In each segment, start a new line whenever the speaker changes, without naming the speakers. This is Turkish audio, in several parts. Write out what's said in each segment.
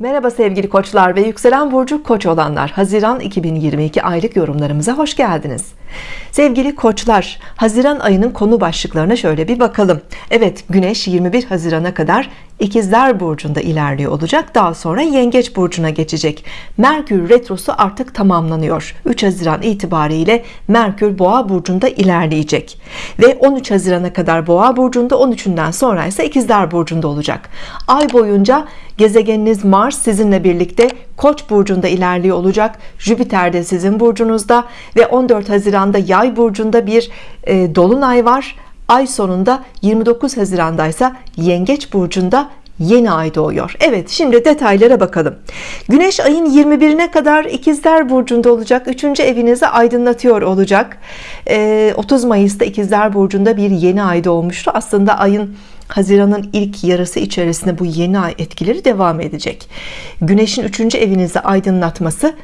Merhaba sevgili koçlar ve yükselen burcu koç olanlar. Haziran 2022 aylık yorumlarımıza hoş geldiniz. Sevgili koçlar Haziran ayının konu başlıklarına şöyle bir bakalım. Evet Güneş 21 Haziran'a kadar İkizler burcunda ilerliyor olacak. Daha sonra Yengeç burcuna geçecek. Merkür retrosu artık tamamlanıyor. 3 Haziran itibariyle Merkür Boğa burcunda ilerleyecek. Ve 13 Haziran'a kadar Boğa burcunda 13'ünden sonra ise İkizler burcunda olacak. Ay boyunca gezegeniniz Mars sizinle birlikte Koç burcunda ilerliyor olacak. Jüpiter de sizin burcunuzda ve 14 Haziran'da Yay burcunda bir e, dolunay var. Ay sonunda 29 Haziran'da ise Yengeç burcunda yeni ay doğuyor. Evet şimdi detaylara bakalım. Güneş ayın 21'ine kadar ikizler burcunda olacak. 3. evinizi aydınlatıyor olacak. 30 e, Mayıs'ta ikizler burcunda bir yeni ay doğmuştu. Aslında ayın Haziran'ın ilk yarısı içerisinde bu yeni ay etkileri devam edecek Güneşin 3. evinizi aydınlatması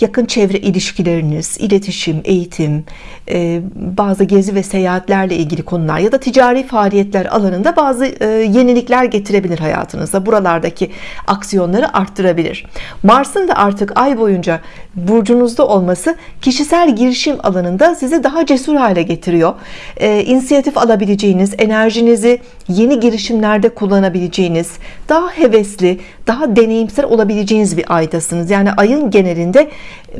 yakın çevre ilişkileriniz, iletişim, eğitim, e, bazı gezi ve seyahatlerle ilgili konular ya da ticari faaliyetler alanında bazı e, yenilikler getirebilir hayatınıza. Buralardaki aksiyonları arttırabilir. Mars'ın da artık ay boyunca burcunuzda olması kişisel girişim alanında sizi daha cesur hale getiriyor. E, inisiyatif alabileceğiniz, enerjinizi yeni girişimlerde kullanabileceğiniz, daha hevesli, daha deneyimsel olabileceğiniz bir aydasınız. Yani ayın genelinde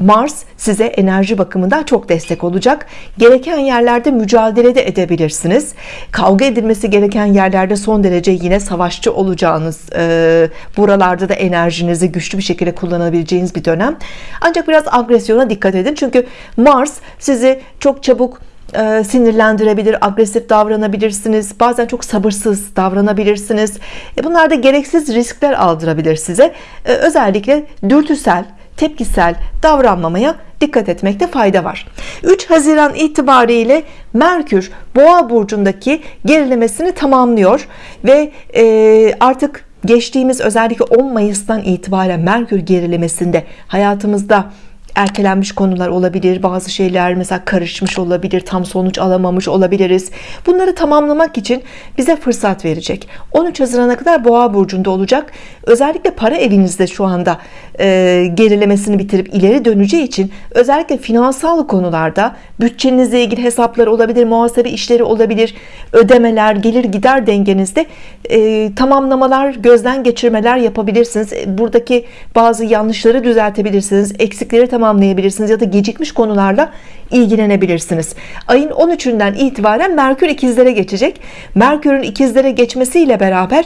Mars size enerji bakımından çok destek olacak. Gereken yerlerde mücadele de edebilirsiniz. Kavga edilmesi gereken yerlerde son derece yine savaşçı olacağınız e, buralarda da enerjinizi güçlü bir şekilde kullanabileceğiniz bir dönem. Ancak biraz agresyona dikkat edin. Çünkü Mars sizi çok çabuk e, sinirlendirebilir agresif davranabilirsiniz. Bazen çok sabırsız davranabilirsiniz. E, bunlar da gereksiz riskler aldırabilir size. E, özellikle dürtüsel tepkisel davranmamaya dikkat etmekte fayda var. 3 Haziran itibariyle Merkür Boğa burcundaki gerilemesini tamamlıyor ve e, artık geçtiğimiz özellikle 10 Mayıs'tan itibaren Merkür gerilemesinde hayatımızda ertelenmiş konular olabilir bazı şeyler mesela karışmış olabilir tam sonuç alamamış olabiliriz. Bunları tamamlamak için bize fırsat verecek. 13 Haziran'a kadar boğa burcunda olacak. Özellikle para evinizde şu anda e, gerilemesini bitirip ileri döneceği için özellikle finansal konularda bütçenizle ilgili hesaplar olabilir muhasebe işleri olabilir ödemeler gelir gider dengenizde e, tamamlamalar gözden geçirmeler yapabilirsiniz. E, buradaki bazı yanlışları düzeltebilirsiniz eksikleri tamam tamamlayabilirsiniz ya da gecikmiş konularla ilgilenebilirsiniz. Ayın 13'ünden itibaren Merkür ikizlere geçecek. Merkür'ün ikizlere geçmesiyle beraber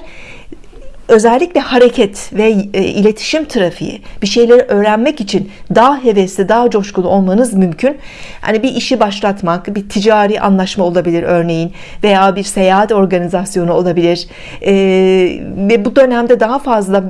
özellikle hareket ve e, iletişim trafiği bir şeyleri öğrenmek için daha hevesli daha coşkulu olmanız mümkün. Hani bir işi başlatmak bir ticari anlaşma olabilir örneğin veya bir seyahat organizasyonu olabilir. Ee, ve bu dönemde daha fazla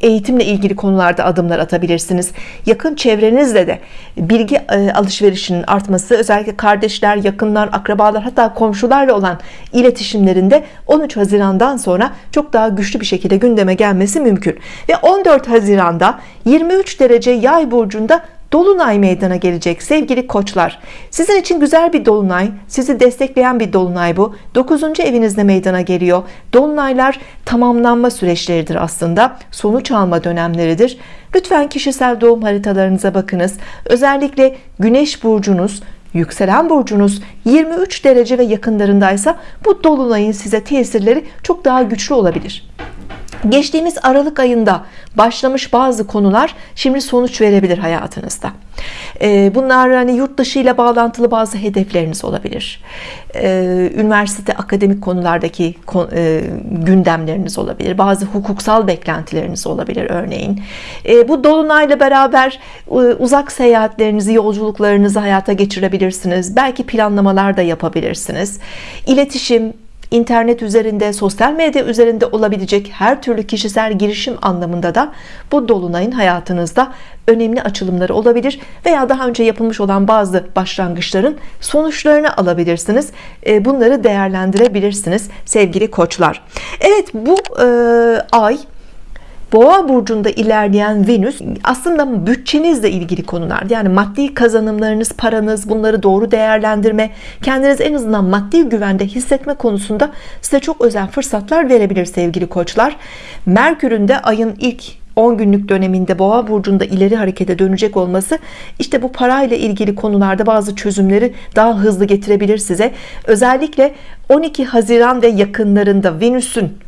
eğitimle ilgili konularda adımlar atabilirsiniz. Yakın çevrenizle de bilgi e, alışverişinin artması özellikle kardeşler yakınlar akrabalar hatta komşularla olan iletişimlerinde 13 Haziran'dan sonra çok daha güçlü bir şekilde gündeme gelmesi mümkün. Ve 14 Haziran'da 23 derece yay burcunda Dolunay meydana gelecek sevgili koçlar. Sizin için güzel bir dolunay sizi destekleyen bir dolunay bu. 9. evinizde meydana geliyor. Dolunaylar tamamlanma süreçleridir aslında. Sonuç alma dönemleridir. Lütfen kişisel doğum haritalarınıza bakınız. Özellikle güneş burcunuz yükselen burcunuz 23 derece ve yakınlarındaysa bu dolunayın size tesirleri çok daha güçlü olabilir geçtiğimiz Aralık ayında başlamış bazı konular şimdi sonuç verebilir hayatınızda. Ee, bunlar hani yurt dışı ile bağlantılı bazı hedefleriniz olabilir. Ee, üniversite akademik konulardaki e, gündemleriniz olabilir. Bazı hukuksal beklentileriniz olabilir örneğin. Ee, bu dolunayla beraber e, uzak seyahatlerinizi yolculuklarınızı hayata geçirebilirsiniz. Belki planlamalar da yapabilirsiniz. İletişim internet üzerinde sosyal medya üzerinde olabilecek her türlü kişisel girişim anlamında da bu dolunayın hayatınızda önemli açılımları olabilir veya daha önce yapılmış olan bazı başlangıçların sonuçlarını alabilirsiniz. E, bunları değerlendirebilirsiniz sevgili koçlar. Evet bu e, ay Boğa burcunda ilerleyen Venüs aslında bütçenizle ilgili konular. Yani maddi kazanımlarınız paranız bunları doğru değerlendirme kendiniz en azından maddi güvende hissetme konusunda size çok özel fırsatlar verebilir sevgili koçlar. Merkür'ün de ayın ilk 10 günlük döneminde boğa burcunda ileri harekete dönecek olması işte bu parayla ilgili konularda bazı çözümleri daha hızlı getirebilir size. Özellikle 12 Haziran ve yakınlarında Venüs'ün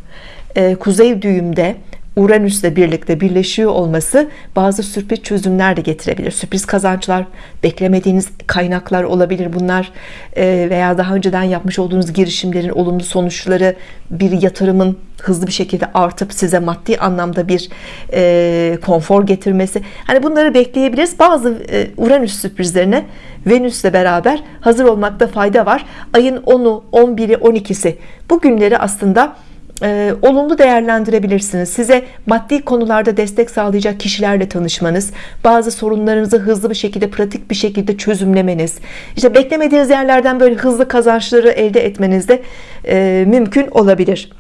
e, kuzey düğümde Uranüs'le birlikte birleşiyor olması bazı sürpriz çözümler de getirebilir. Sürpriz kazançlar, beklemediğiniz kaynaklar olabilir bunlar Ee, veya daha önceden yapmış olduğunuz girişimlerin olumlu sonuçları bir yatırımın hızlı bir şekilde artıp size maddi anlamda bir e, konfor getirmesi. Hani bunları bekleyebiliriz. Bazı e, Uranüs sürprizlerine Venüs'le beraber hazır olmakta fayda var. Ayın 10'u, 11'i, 12'si bu günleri aslında e, olumlu değerlendirebilirsiniz. Size maddi konularda destek sağlayacak kişilerle tanışmanız, bazı sorunlarınızı hızlı bir şekilde, pratik bir şekilde çözümlemeniz, işte beklemediğiniz yerlerden böyle hızlı kazançları elde etmeniz de e, mümkün olabilir.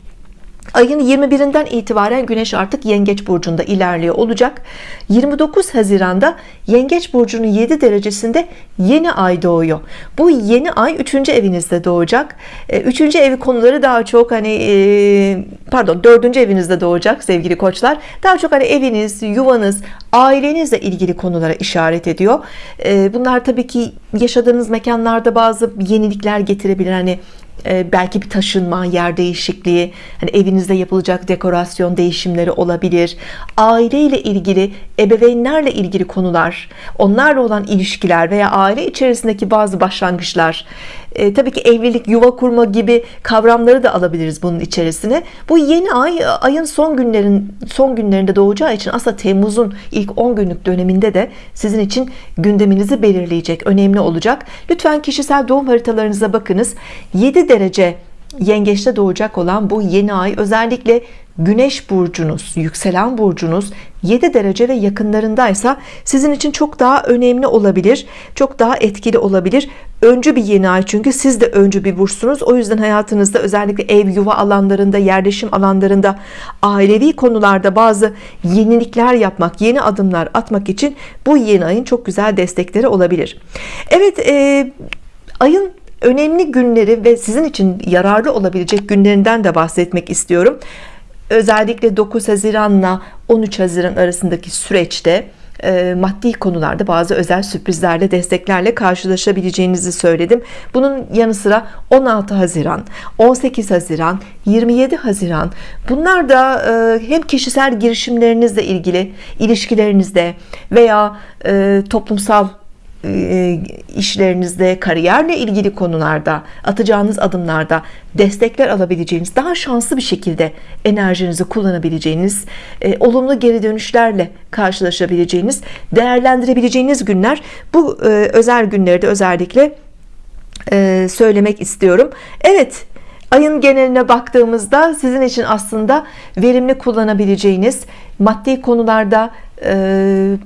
Ayın 21'inden itibaren Güneş artık Yengeç burcunda ilerliyor olacak. 29 Haziran'da Yengeç burcunun 7 derecesinde yeni ay doğuyor. Bu yeni ay 3. evinizde doğacak. 3. evi konuları daha çok hani e, pardon 4. evinizde doğacak sevgili koçlar. Daha çok hani eviniz, yuvanız, ailenizle ilgili konulara işaret ediyor. E, bunlar tabii ki yaşadığınız mekanlarda bazı yenilikler getirebilir. Hani e, belki bir taşınma, yer değişikliği, hani evinizde yapılacak dekorasyon değişimleri olabilir. Aile ile ilgili, ebeveynlerle ilgili konular, onlarla olan ilişkiler veya aile içerisindeki bazı başlangıçlar, e, tabii ki evlilik, yuva kurma gibi kavramları da alabiliriz bunun içerisine. Bu yeni ay ayın son günlerin son günlerinde doğacağı için aslında Temmuz'un ilk 10 günlük döneminde de sizin için gündeminizi belirleyecek, önemli olacak. Lütfen kişisel doğum haritalarınıza bakınız. 7 derece yengeçte doğacak olan bu yeni ay özellikle Güneş burcunuz, yükselen burcunuz 7 derece ve yakınlarındaysa sizin için çok daha önemli olabilir. Çok daha etkili olabilir. Öncü bir yeni ay çünkü siz de öncü bir burçsunuz. O yüzden hayatınızda özellikle ev, yuva alanlarında, yerleşim alanlarında, ailevi konularda bazı yenilikler yapmak, yeni adımlar atmak için bu yeni ayın çok güzel destekleri olabilir. Evet, e, ayın önemli günleri ve sizin için yararlı olabilecek günlerinden de bahsetmek istiyorum özellikle 9 Haziran'la 13 Haziran arasındaki süreçte e, maddi konularda bazı özel sürprizlerle desteklerle karşılaşabileceğinizi söyledim. Bunun yanı sıra 16 Haziran 18 Haziran 27 Haziran bunlar da e, hem kişisel girişimlerinizle ilgili ilişkilerinizde veya e, toplumsal işlerinizde, kariyerle ilgili konularda, atacağınız adımlarda destekler alabileceğiniz, daha şanslı bir şekilde enerjinizi kullanabileceğiniz, e, olumlu geri dönüşlerle karşılaşabileceğiniz, değerlendirebileceğiniz günler. Bu e, özel günlerde özellikle söylemek istiyorum. Evet, ayın geneline baktığımızda sizin için aslında verimli kullanabileceğiniz maddi konularda e,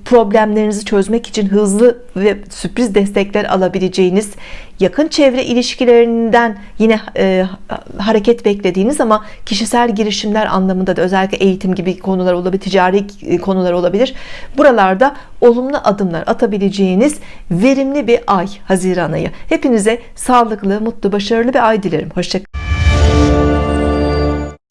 problemlerinizi çözmek için hızlı ve sürpriz destekler alabileceğiniz yakın çevre ilişkilerinden yine e, hareket beklediğiniz ama kişisel girişimler anlamında da özellikle eğitim gibi konular olabilir ticari e, konular olabilir. Buralarda olumlu adımlar atabileceğiniz verimli bir ay Haziran ayı. Hepinize sağlıklı mutlu başarılı bir ay dilerim. Hoşçakalın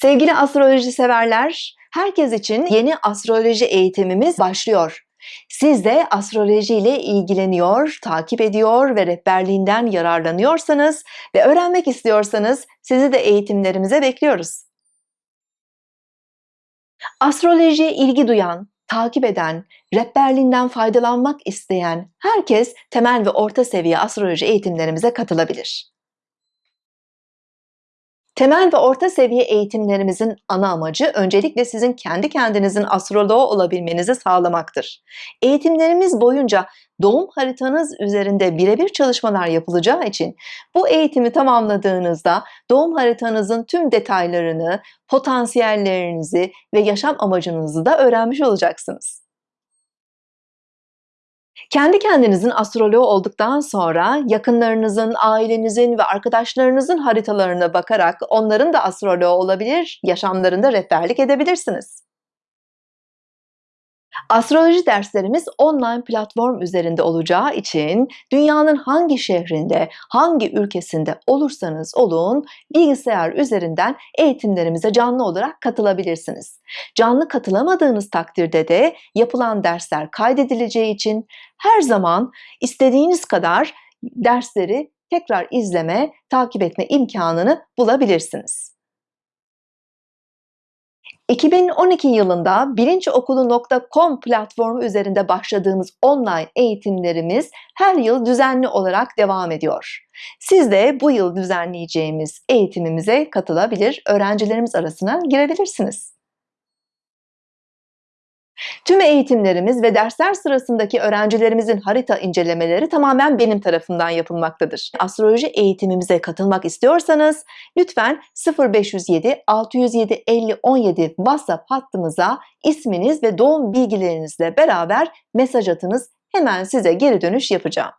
sevgili astroloji severler herkes için yeni astroloji eğitimimiz başlıyor. Siz de astroloji ile ilgileniyor, takip ediyor ve rehberliğinden yararlanıyorsanız ve öğrenmek istiyorsanız sizi de eğitimlerimize bekliyoruz. Astrolojiye ilgi duyan, takip eden, rehberliğinden faydalanmak isteyen herkes temel ve orta seviye astroloji eğitimlerimize katılabilir. Temel ve orta seviye eğitimlerimizin ana amacı öncelikle sizin kendi kendinizin astroloğu olabilmenizi sağlamaktır. Eğitimlerimiz boyunca doğum haritanız üzerinde birebir çalışmalar yapılacağı için bu eğitimi tamamladığınızda doğum haritanızın tüm detaylarını, potansiyellerinizi ve yaşam amacınızı da öğrenmiş olacaksınız. Kendi kendinizin astroloğu olduktan sonra yakınlarınızın, ailenizin ve arkadaşlarınızın haritalarına bakarak onların da astroloğu olabilir, yaşamlarında rehberlik edebilirsiniz. Astroloji derslerimiz online platform üzerinde olacağı için dünyanın hangi şehrinde, hangi ülkesinde olursanız olun bilgisayar üzerinden eğitimlerimize canlı olarak katılabilirsiniz. Canlı katılamadığınız takdirde de yapılan dersler kaydedileceği için her zaman istediğiniz kadar dersleri tekrar izleme, takip etme imkanını bulabilirsiniz. 2012 yılında bilinçokulu.com platformu üzerinde başladığımız online eğitimlerimiz her yıl düzenli olarak devam ediyor. Siz de bu yıl düzenleyeceğimiz eğitimimize katılabilir, öğrencilerimiz arasına girebilirsiniz. Tüm eğitimlerimiz ve dersler sırasındaki öğrencilerimizin harita incelemeleri tamamen benim tarafından yapılmaktadır. Astroloji eğitimimize katılmak istiyorsanız lütfen 0507 607 50 17 WhatsApp hattımıza isminiz ve doğum bilgilerinizle beraber mesaj atınız. Hemen size geri dönüş yapacağım.